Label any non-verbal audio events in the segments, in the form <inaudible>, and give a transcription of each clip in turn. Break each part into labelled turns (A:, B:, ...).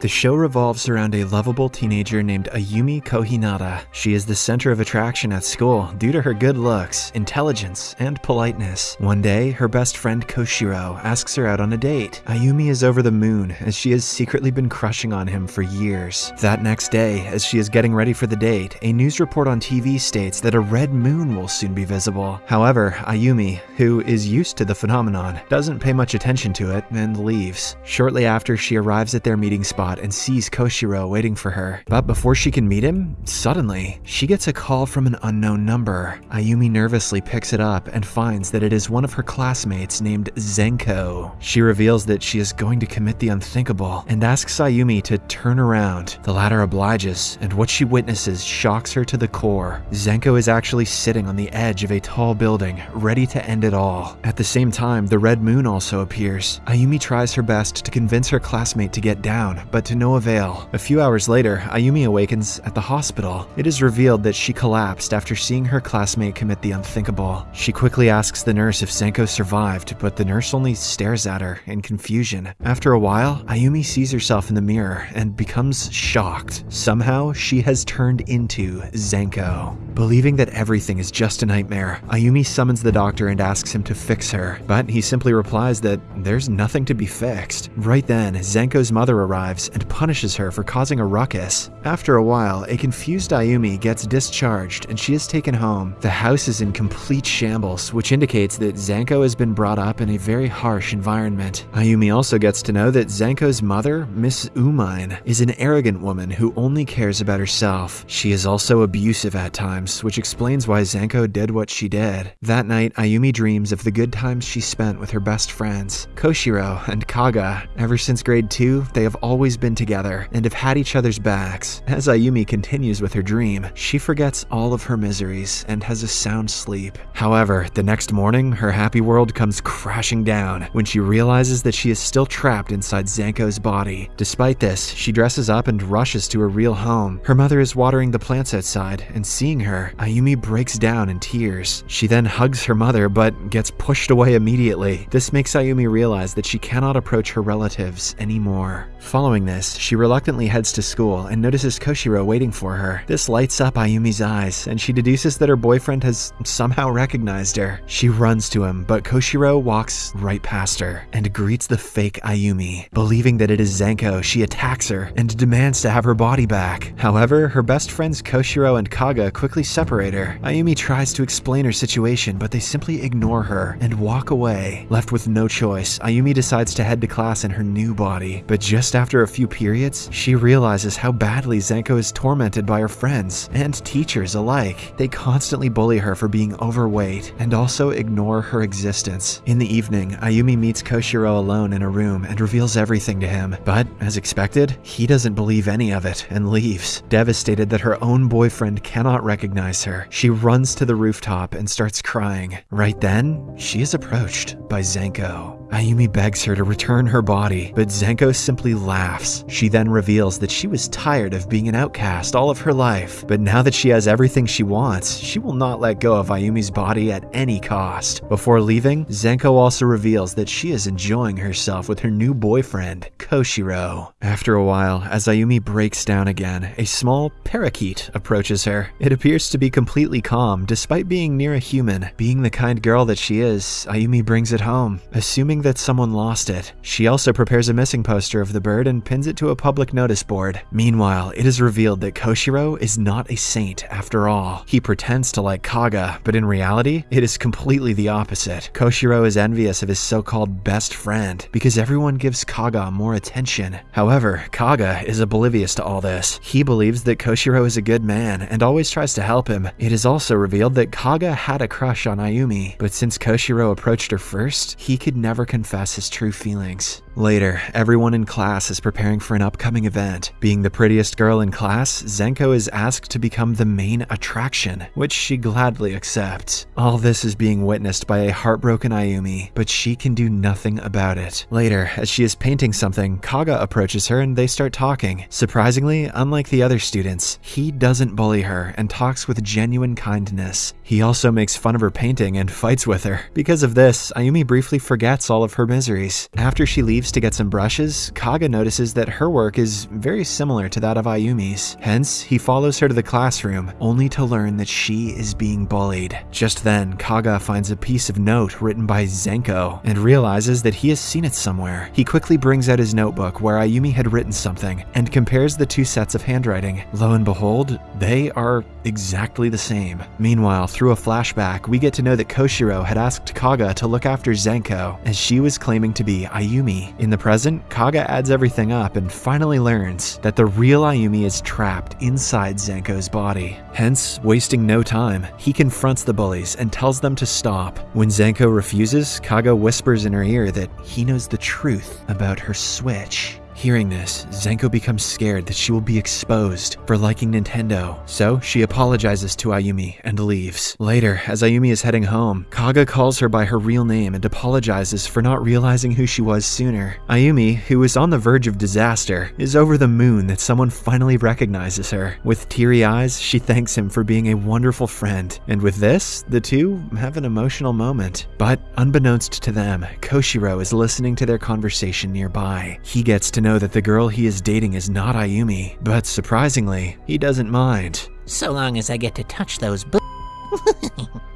A: The show revolves around a lovable teenager named Ayumi Kohinata. She is the center of attraction at school due to her good looks, intelligence, and politeness. One day, her best friend Koshiro asks her out on a date. Ayumi is over the moon as she has secretly been crushing on him for years. That next day, as she is getting ready for the date, a news report on TV states that a red moon will soon be visible. However, Ayumi, who is used to the phenomenon, doesn't pay much attention to it and leaves. Shortly after, she arrives at their meeting spot and sees Koshiro waiting for her. But before she can meet him, suddenly, she gets a call from an unknown number. Ayumi nervously picks it up and finds that it is one of her classmates named Zenko. She reveals that she is going to commit the unthinkable and asks Ayumi to turn around. The latter obliges, and what she witnesses shocks her to the core. Zenko is actually sitting on the edge of a tall building, ready to end it all. At the same time, the red moon also appears. Ayumi tries her best to convince her classmate to get down, but to no avail. A few hours later, Ayumi awakens at the hospital. It is revealed that she collapsed after seeing her classmate commit the unthinkable. She quickly asks the nurse if Zenko survived, but the nurse only stares at her in confusion. After a while, Ayumi sees herself in the mirror and becomes shocked. Somehow, she has turned into Zenko. Believing that everything is just a nightmare, Ayumi summons the doctor and asks him to fix her, but he simply replies that there's nothing to be fixed. Right then, Zenko's mother arrives and punishes her for causing a ruckus. After a while, a confused Ayumi gets discharged and she is taken home. The house is in complete shambles, which indicates that Zenko has been brought up in a very harsh environment. Ayumi also gets to know that Zenko's mother, Miss Umine, is an arrogant woman who only cares about herself. She is also abusive at times, which explains why Zenko did what she did. That night, Ayumi dreams of the good times she spent with her best friends, Koshiro and Kaga. Ever since grade 2, they have always been together and have had each other's backs. As Ayumi continues with her dream, she forgets all of her miseries and has a sound sleep. However, the next morning, her happy world comes crashing down when she realizes that she is still trapped inside Zenko's body. Despite this, she dresses up and rushes to her real home. Her mother is watering the plants outside, and seeing her, Ayumi breaks down in tears. She then hugs her mother but gets pushed away immediately. This makes Ayumi realize that she cannot approach her relatives anymore. Following this, she reluctantly heads to school and notices Koshiro waiting for her. This lights up Ayumi's eyes, and she deduces that her boyfriend has somehow recognized her. She runs to him, but Koshiro walks right past her and greets the fake Ayumi. Believing that it is Zenko, she attacks her and demands to have her body back. However, her best friends Koshiro and Kaga quickly separate her. Ayumi tries to explain her situation, but they simply ignore her and walk away. Left with no choice, Ayumi decides to head to class in her new body, but just after a few periods, she realizes how badly Zenko is tormented by her friends and teachers alike. They constantly bully her for being overweight and also ignore her existence. In the evening, Ayumi meets Koshiro alone in a room and reveals everything to him, but as expected, he doesn't believe any of it and leaves. Devastated that her own boyfriend cannot recognize her, she runs to the rooftop and starts crying. Right then, she is approached by Zenko. Ayumi begs her to return her body, but Zenko simply laughs. She then reveals that she was tired of being an outcast all of her life, but now that she has everything she wants, she will not let go of Ayumi's body at any cost. Before leaving, Zenko also reveals that she is enjoying herself with her new boyfriend, Koshiro. After a while, as Ayumi breaks down again, a small parakeet approaches her. It appears to be completely calm, despite being near a human. Being the kind girl that she is, Ayumi brings it home, assuming that someone lost it. She also prepares a missing poster of the bird and pins it to a public notice board. Meanwhile, it is revealed that Koshiro is not a saint after all. He pretends to like Kaga, but in reality, it is completely the opposite. Koshiro is envious of his so-called best friend because everyone gives Kaga more attention. However, Kaga is oblivious to all this. He believes that Koshiro is a good man and always tries to help him. It is also revealed that Kaga had a crush on Ayumi, but since Koshiro approached her first, he could never confess his true feelings. Later, everyone in class is preparing for an upcoming event. Being the prettiest girl in class, Zenko is asked to become the main attraction, which she gladly accepts. All this is being witnessed by a heartbroken Ayumi, but she can do nothing about it. Later, as she is painting something, Kaga approaches her and they start talking. Surprisingly, unlike the other students, he doesn't bully her and talks with genuine kindness. He also makes fun of her painting and fights with her. Because of this, Ayumi briefly forgets all of her miseries. After she leaves to get some brushes, Kaga notices that her work is very similar to that of Ayumi's. Hence, he follows her to the classroom, only to learn that she is being bullied. Just then, Kaga finds a piece of note written by Zenko and realizes that he has seen it somewhere. He quickly brings out his notebook where Ayumi had written something and compares the two sets of handwriting. Lo and behold, they are exactly the same. Meanwhile, through a flashback, we get to know that Koshiro had asked Kaga to look after Zenko, as she was claiming to be Ayumi. In the present, Kaga adds everything up and finally learns that the real Ayumi is trapped inside Zenko's body. Hence, wasting no time, he confronts the bullies and tells them to stop. When Zenko refuses, Kaga whispers in her ear that he knows the truth about her switch. Hearing this, Zenko becomes scared that she will be exposed for liking Nintendo, so she apologizes to Ayumi and leaves. Later, as Ayumi is heading home, Kaga calls her by her real name and apologizes for not realizing who she was sooner. Ayumi, who is on the verge of disaster, is over the moon that someone finally recognizes her. With teary eyes, she thanks him for being a wonderful friend, and with this, the two have an emotional moment. But unbeknownst to them, Koshiro is listening to their conversation nearby. He gets to know that the girl he is dating is not Ayumi, but surprisingly, he doesn't mind.
B: So long as I get to touch those b-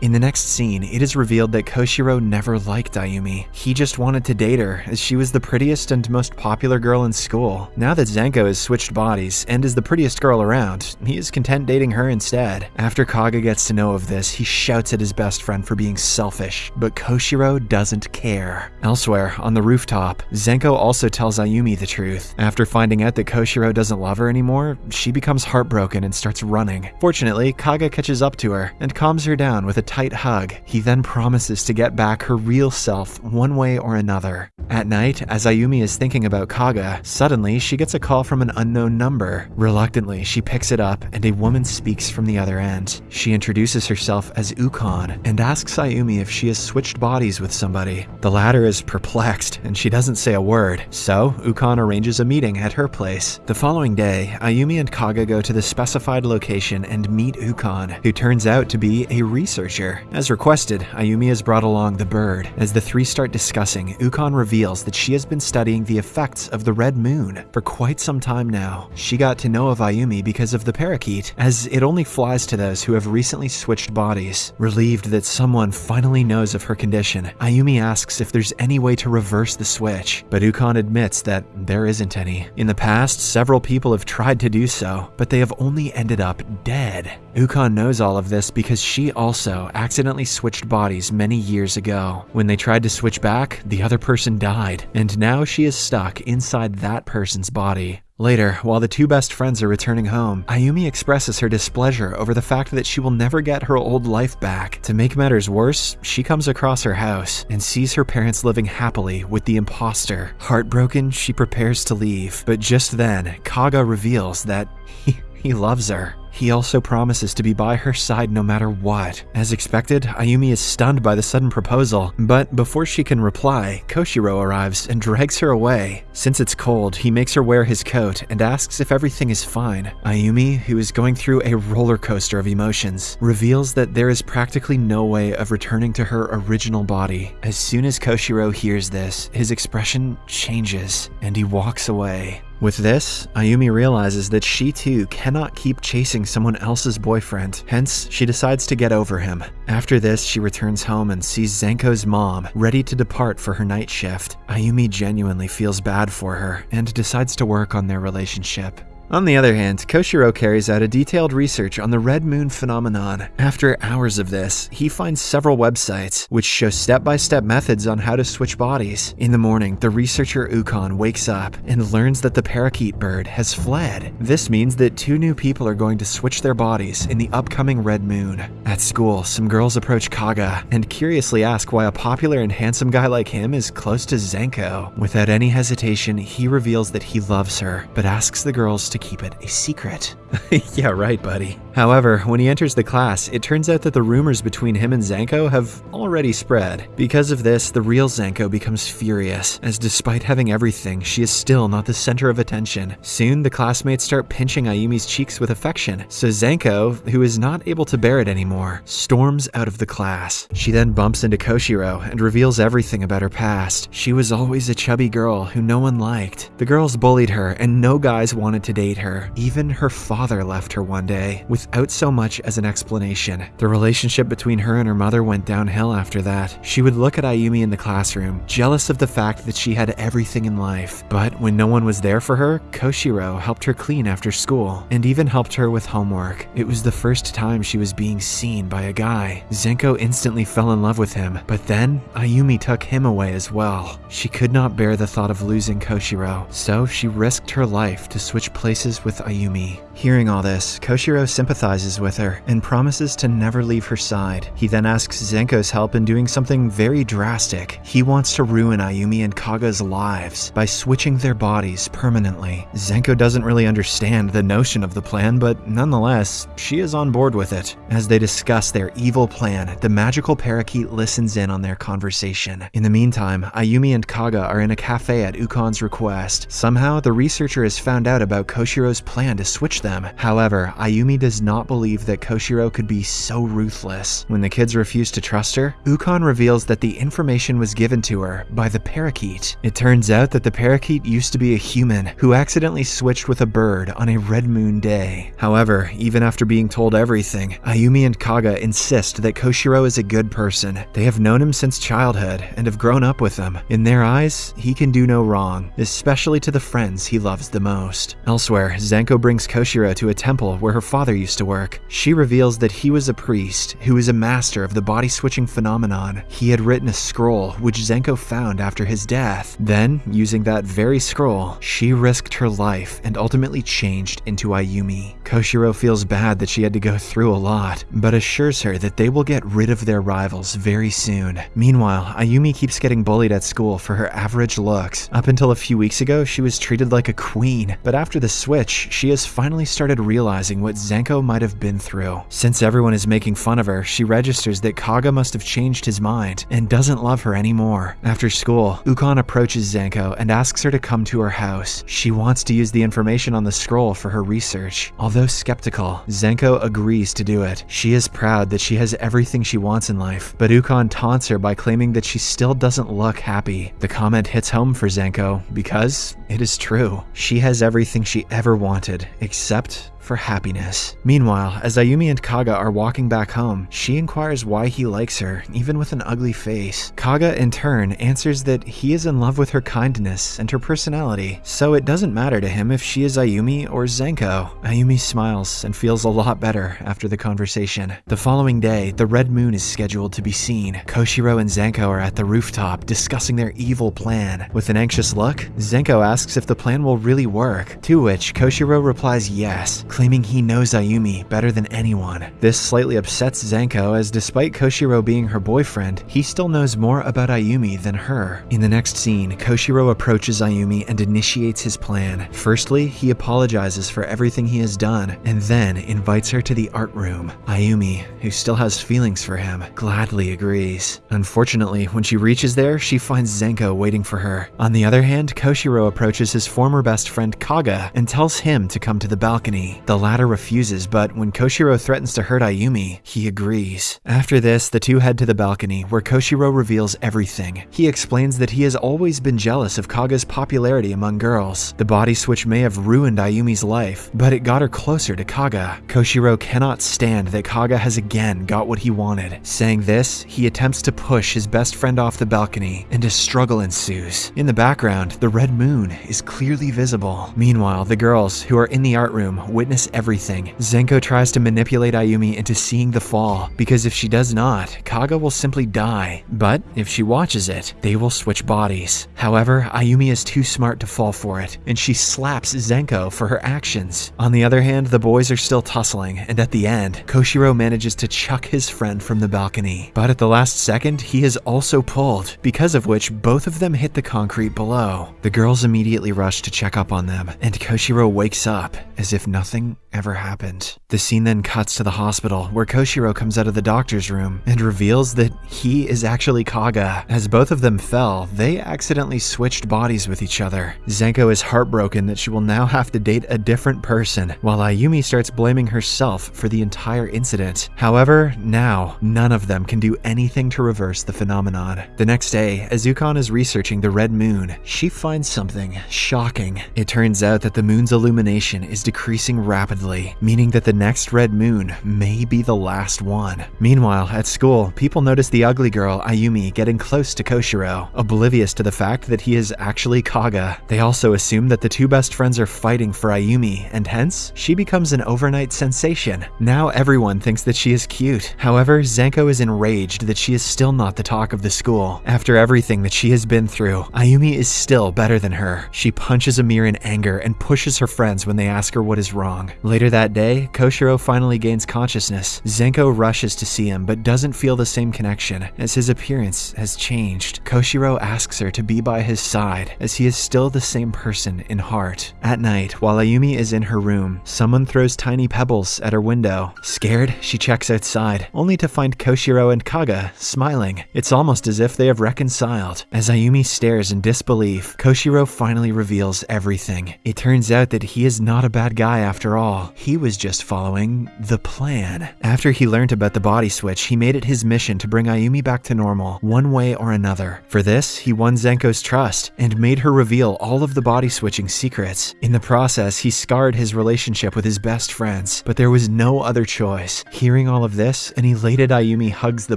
A: In the next scene, it is revealed that Koshiro never liked Ayumi. He just wanted to date her, as she was the prettiest and most popular girl in school. Now that Zenko has switched bodies and is the prettiest girl around, he is content dating her instead. After Kaga gets to know of this, he shouts at his best friend for being selfish, but Koshiro doesn't care. Elsewhere, on the rooftop, Zenko also tells Ayumi the truth. After finding out that Koshiro doesn't love her anymore, she becomes heartbroken and starts running. Fortunately, Kaga catches up to her and calms her down with a tight hug. He then promises to get back her real self one way or another. At night, as Ayumi is thinking about Kaga, suddenly she gets a call from an unknown number. Reluctantly, she picks it up and a woman speaks from the other end. She introduces herself as Ukon and asks Ayumi if she has switched bodies with somebody. The latter is perplexed and she doesn't say a word, so Ukon arranges a meeting at her place. The following day, Ayumi and Kaga go to the specified location and meet Ukon, who turns out to be a researcher. As requested, Ayumi has brought along the bird. As the three start discussing, Ukon reveals that she has been studying the effects of the red moon for quite some time now. She got to know of Ayumi because of the parakeet, as it only flies to those who have recently switched bodies. Relieved that someone finally knows of her condition, Ayumi asks if there's any way to reverse the switch, but Ukon admits that there isn't any. In the past, several people have tried to do so, but they have only ended up dead. Ukon knows all of this because she also accidentally switched bodies many years ago. When they tried to switch back, the other person died, and now she is stuck inside that person's body. Later, while the two best friends are returning home, Ayumi expresses her displeasure over the fact that she will never get her old life back. To make matters worse, she comes across her house and sees her parents living happily with the imposter. Heartbroken, she prepares to leave, but just then, Kaga reveals that <laughs> he, he loves her. He also promises to be by her side no matter what. As expected, Ayumi is stunned by the sudden proposal, but before she can reply, Koshiro arrives and drags her away. Since it's cold, he makes her wear his coat and asks if everything is fine. Ayumi, who is going through a roller coaster of emotions, reveals that there is practically no way of returning to her original body. As soon as Koshiro hears this, his expression changes and he walks away. With this, Ayumi realizes that she too cannot keep chasing someone else's boyfriend, hence, she decides to get over him. After this, she returns home and sees Zenko's mom ready to depart for her night shift. Ayumi genuinely feels bad for her and decides to work on their relationship. On the other hand, Koshiro carries out a detailed research on the red moon phenomenon. After hours of this, he finds several websites which show step-by-step methods on how to switch bodies. In the morning, the researcher Ukon wakes up and learns that the parakeet bird has fled. This means that two new people are going to switch their bodies in the upcoming red moon. At school, some girls approach Kaga and curiously ask why a popular and handsome guy like him is close to Zenko. Without any hesitation, he reveals that he loves her, but asks the girls to keep it a secret. <laughs> yeah, right, buddy. However, when he enters the class, it turns out that the rumors between him and Zenko have already spread. Because of this, the real Zenko becomes furious, as despite having everything, she is still not the center of attention. Soon, the classmates start pinching Ayumi's cheeks with affection, so Zenko, who is not able to bear it anymore, storms out of the class. She then bumps into Koshiro and reveals everything about her past. She was always a chubby girl who no one liked. The girls bullied her, and no guys wanted to date her. Even her father left her one day, without so much as an explanation. The relationship between her and her mother went downhill after that. She would look at Ayumi in the classroom, jealous of the fact that she had everything in life. But when no one was there for her, Koshiro helped her clean after school, and even helped her with homework. It was the first time she was being seen by a guy. Zenko instantly fell in love with him, but then Ayumi took him away as well. She could not bear the thought of losing Koshiro, so she risked her life to switch places with Ayumi. Hearing all this, Koshiro sympathizes with her and promises to never leave her side. He then asks Zenko's help in doing something very drastic. He wants to ruin Ayumi and Kaga's lives by switching their bodies permanently. Zenko doesn't really understand the notion of the plan, but nonetheless, she is on board with it. As they discuss their evil plan, the magical parakeet listens in on their conversation. In the meantime, Ayumi and Kaga are in a cafe at Ukon's request. Somehow, the researcher has found out about Koshiro's plan to switch them. However, Ayumi does not believe that Koshiro could be so ruthless. When the kids refuse to trust her, Ukon reveals that the information was given to her by the parakeet. It turns out that the parakeet used to be a human who accidentally switched with a bird on a red moon day. However, even after being told everything, Ayumi and Kaga insist that Koshiro is a good person. They have known him since childhood and have grown up with him. In their eyes, he can do no wrong, especially to the friends he loves the most. Elsewhere, Zenko brings Koshiro to a temple where her father used to work. She reveals that he was a priest who was a master of the body switching phenomenon. He had written a scroll which Zenko found after his death. Then, using that very scroll, she risked her life and ultimately changed into Ayumi. Koshiro feels bad that she had to go through a lot, but assures her that they will get rid of their rivals very soon. Meanwhile, Ayumi keeps getting bullied at school for her average looks. Up until a few weeks ago, she was treated like a queen, but after the switch, she has finally started realizing what Zenko might have been through. Since everyone is making fun of her, she registers that Kaga must have changed his mind and doesn't love her anymore. After school, Ukon approaches Zenko and asks her to come to her house. She wants to use the information on the scroll for her research. Although skeptical, Zenko agrees to do it. She is proud that she has everything she wants in life, but Ukon taunts her by claiming that she still doesn't look happy. The comment hits home for Zenko because it is true. She has everything she ever wanted, except for happiness. Meanwhile, as Ayumi and Kaga are walking back home, she inquires why he likes her, even with an ugly face. Kaga, in turn, answers that he is in love with her kindness and her personality, so it doesn't matter to him if she is Ayumi or Zenko. Ayumi smiles and feels a lot better after the conversation. The following day, the red moon is scheduled to be seen. Koshiro and Zenko are at the rooftop discussing their evil plan. With an anxious look, Zenko asks if the plan will really work, to which Koshiro replies yes, claiming he knows Ayumi better than anyone. This slightly upsets Zenko as despite Koshiro being her boyfriend, he still knows more about Ayumi than her. In the next scene, Koshiro approaches Ayumi and initiates his plan. Firstly, he apologizes for everything he has done, and then invites her to the art room. Ayumi, who still has feelings for him, gladly agrees. Unfortunately, when she reaches there, she finds Zenko waiting for her. On the other hand, Koshiro approaches his former best friend Kaga and tells him to come to the balcony. The latter refuses, but when Koshiro threatens to hurt Ayumi, he agrees. After this, the two head to the balcony, where Koshiro reveals everything. He explains that he has always been jealous of Kaga's popularity among girls. The body switch may have ruined Ayumi's life, but it got her closer to Kaga. Koshiro cannot stand that Kaga has again got what he wanted. Saying this, he attempts to push his best friend off the balcony, and a struggle ensues. In the background, the red moon is clearly visible. Meanwhile, the girls, who are in the art room, witness everything. Zenko tries to manipulate Ayumi into seeing the fall, because if she does not, Kaga will simply die. But if she watches it, they will switch bodies. However, Ayumi is too smart to fall for it, and she slaps Zenko for her actions. On the other hand, the boys are still tussling, and at the end, Koshiro manages to chuck his friend from the balcony. But at the last second, he is also pulled, because of which both of them hit the concrete below. The girls immediately rush to check up on them, and Koshiro wakes up as if nothing and ever happened. The scene then cuts to the hospital, where Koshiro comes out of the doctor's room and reveals that he is actually Kaga. As both of them fell, they accidentally switched bodies with each other. Zenko is heartbroken that she will now have to date a different person, while Ayumi starts blaming herself for the entire incident. However, now, none of them can do anything to reverse the phenomenon. The next day, as Ukon is researching the red moon, she finds something shocking. It turns out that the moon's illumination is decreasing rapidly, meaning that the next red moon may be the last one. Meanwhile, at school, people notice the ugly girl, Ayumi, getting close to Koshiro, oblivious to the fact that he is actually Kaga. They also assume that the two best friends are fighting for Ayumi, and hence, she becomes an overnight sensation. Now everyone thinks that she is cute. However, Zenko is enraged that she is still not the talk of the school. After everything that she has been through, Ayumi is still better than her. She punches Amir in anger and pushes her friends when they ask her what is wrong. Later that day, Koshiro finally gains consciousness. Zenko rushes to see him but doesn't feel the same connection as his appearance has changed. Koshiro asks her to be by his side as he is still the same person in heart. At night, while Ayumi is in her room, someone throws tiny pebbles at her window. Scared, she checks outside, only to find Koshiro and Kaga smiling. It's almost as if they have reconciled. As Ayumi stares in disbelief, Koshiro finally reveals everything. It turns out that he is not a bad guy after all. He was just following the plan. After he learned about the body switch, he made it his mission to bring Ayumi back to normal, one way or another. For this, he won Zenko's trust and made her reveal all of the body switching secrets. In the process, he scarred his relationship with his best friends, but there was no other choice. Hearing all of this, an elated Ayumi hugs the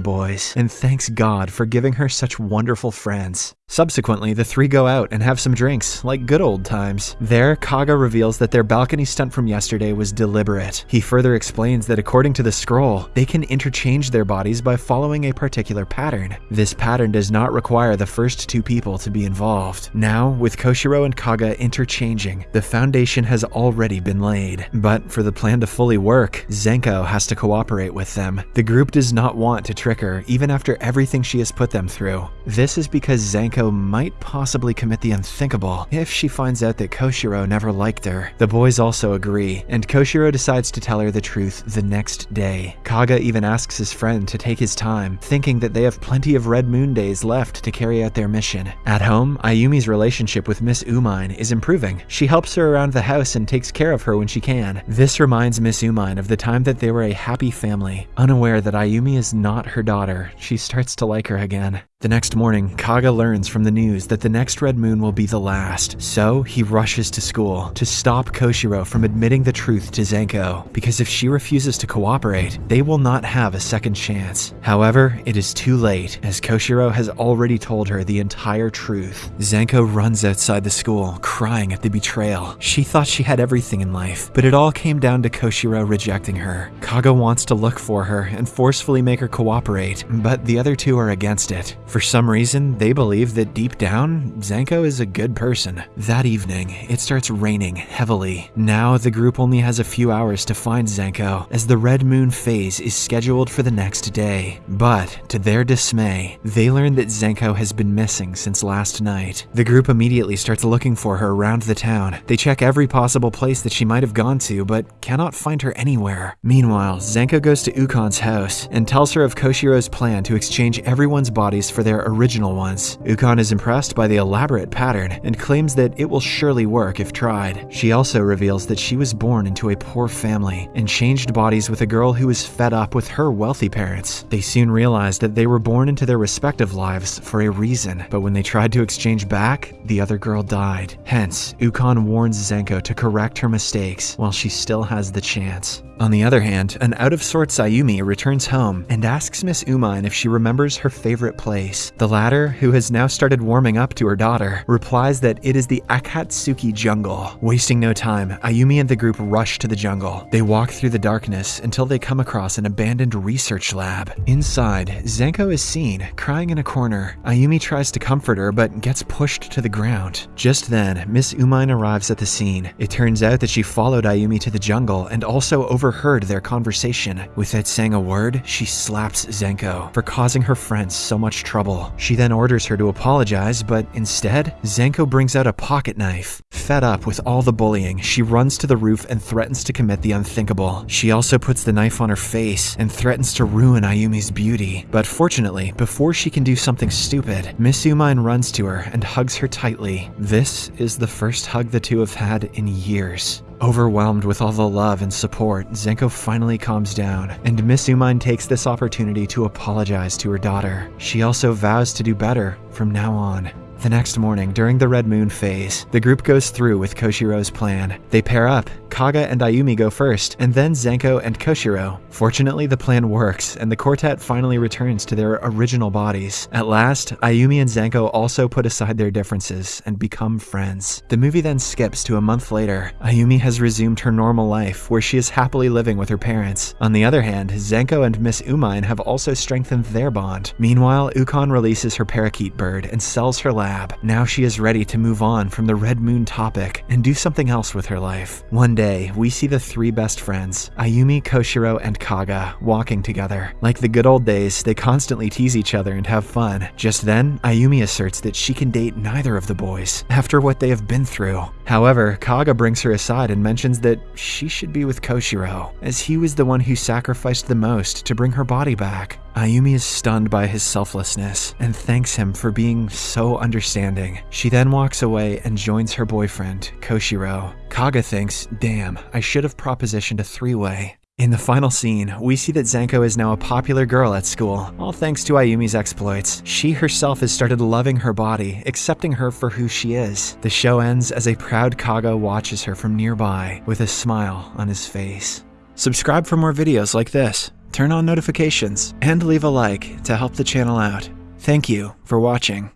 A: boys and thanks God for giving her such wonderful friends. Subsequently, the three go out and have some drinks, like good old times. There, Kaga reveals that their balcony stunt from yesterday was deliberate. He further explains that according to the scroll, they can interchange their bodies by following a particular pattern. This pattern does not require the first two people to be involved. Now, with Koshiro and Kaga interchanging, the foundation has already been laid. But for the plan to fully work, Zenko has to cooperate with them. The group does not want to trick her, even after everything she has put them through. This is because Zenko might possibly commit the unthinkable if she finds out that Koshiro never liked her. The boys also agree, and Koshiro decides to tell her the truth the next day. Kaga even asks his friend to take his time, thinking that they have plenty of Red Moon days left to carry out their mission. At home, Ayumi's relationship with Miss Umine is improving. She helps her around the house and takes care of her when she can. This reminds Miss Umine of the time that they were a happy family. Unaware that Ayumi is not her daughter, she starts to like her again. The next morning, Kaga learns from the news that the next red moon will be the last, so he rushes to school to stop Koshiro from admitting the truth to Zenko, because if she refuses to cooperate, they will not have a second chance. However, it is too late, as Koshiro has already told her the entire truth. Zenko runs outside the school, crying at the betrayal. She thought she had everything in life, but it all came down to Koshiro rejecting her. Kaga wants to look for her and forcefully make her cooperate, but the other two are against it. For some reason, they believe that deep down, Zenko is a good person. That evening, it starts raining heavily. Now, the group only has a few hours to find Zenko, as the Red Moon phase is scheduled for the next day. But, to their dismay, they learn that Zenko has been missing since last night. The group immediately starts looking for her around the town. They check every possible place that she might have gone to, but cannot find her anywhere. Meanwhile, Zenko goes to Ukon's house and tells her of Koshiro's plan to exchange everyone's bodies for their original ones. Ukon is impressed by the elaborate pattern and claims that it will surely work if tried. She also reveals that she was born into a poor family and changed bodies with a girl who was fed up with her wealthy parents. They soon realized that they were born into their respective lives for a reason, but when they tried to exchange back, the other girl died. Hence, Ukon warns Zenko to correct her mistakes while she still has the chance. On the other hand, an out of sorts Ayumi returns home and asks Miss Umine if she remembers her favorite place. The latter, who has now started warming up to her daughter, replies that it is the Akatsuki jungle. Wasting no time, Ayumi and the group rush to the jungle. They walk through the darkness until they come across an abandoned research lab. Inside, Zenko is seen, crying in a corner. Ayumi tries to comfort her but gets pushed to the ground. Just then, Miss Umine arrives at the scene. It turns out that she followed Ayumi to the jungle and also over overheard their conversation. Without saying a word, she slaps Zenko for causing her friends so much trouble. She then orders her to apologize, but instead, Zenko brings out a pocket knife. Fed up with all the bullying, she runs to the roof and threatens to commit the unthinkable. She also puts the knife on her face and threatens to ruin Ayumi's beauty. But fortunately, before she can do something stupid, Miss Umine runs to her and hugs her tightly. This is the first hug the two have had in years. Overwhelmed with all the love and support, Zenko finally calms down, and Miss Umine takes this opportunity to apologize to her daughter. She also vows to do better from now on. The next morning, during the Red Moon phase, the group goes through with Koshiro's plan. They pair up, Kaga and Ayumi go first, and then Zenko and Koshiro. Fortunately, the plan works, and the quartet finally returns to their original bodies. At last, Ayumi and Zenko also put aside their differences and become friends. The movie then skips to a month later. Ayumi has resumed her normal life, where she is happily living with her parents. On the other hand, Zenko and Miss Umine have also strengthened their bond. Meanwhile, Ukon releases her parakeet bird and sells her lab. Now she is ready to move on from the Red Moon topic and do something else with her life. One day, we see the three best friends, Ayumi, Koshiro, and Kaga, walking together. Like the good old days, they constantly tease each other and have fun. Just then, Ayumi asserts that she can date neither of the boys, after what they have been through. However, Kaga brings her aside and mentions that she should be with Koshiro, as he was the one who sacrificed the most to bring her body back. Ayumi is stunned by his selflessness and thanks him for being so understanding. She then walks away and joins her boyfriend, Koshiro. Kaga thinks, damn, I should have propositioned a three way. In the final scene, we see that Zenko is now a popular girl at school, all thanks to Ayumi's exploits. She herself has started loving her body, accepting her for who she is. The show ends as a proud Kaga watches her from nearby with a smile on his face. Subscribe for more videos like this, turn on notifications, and leave a like to help the channel out. Thank you for watching.